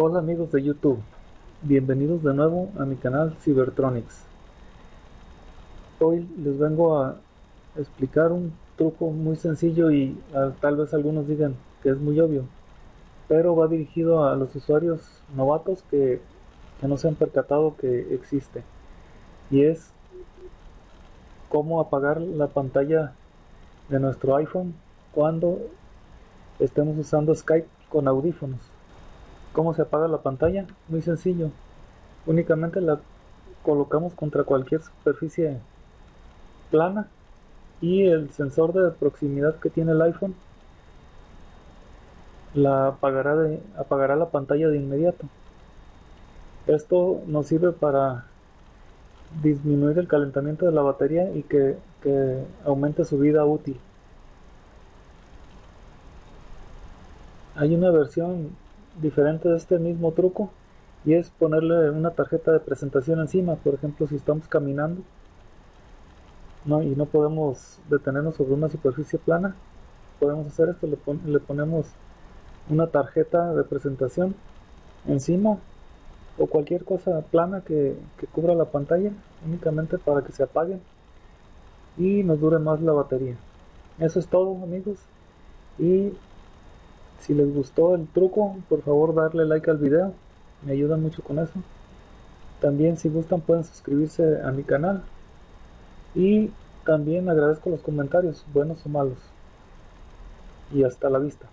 Hola amigos de YouTube, bienvenidos de nuevo a mi canal Cybertronics. Hoy les vengo a explicar un truco muy sencillo y ah, tal vez algunos digan que es muy obvio, pero va dirigido a los usuarios novatos que, que no se han percatado que existe y es cómo apagar la pantalla de nuestro iPhone cuando estemos usando Skype con audífonos. ¿Cómo se apaga la pantalla? Muy sencillo. Únicamente la colocamos contra cualquier superficie plana y el sensor de proximidad que tiene el iPhone la apagará, de, apagará la pantalla de inmediato. Esto nos sirve para disminuir el calentamiento de la batería y que, que aumente su vida útil. Hay una versión diferente de este mismo truco y es ponerle una tarjeta de presentación encima. Por ejemplo si estamos caminando no, y no podemos detenernos sobre una superficie plana podemos hacer esto le, ponemos una tarjeta de presentación encima o cualquier cosa plana que, que cubra la pantalla únicamente para que se apague y nos dure más la batería. Eso es todo amigos y si les gustó el truco, por favor darle like al video, me ayuda mucho con eso. También si gustan pueden suscribirse a mi canal. Y también agradezco los comentarios, buenos o malos. Y hasta la vista.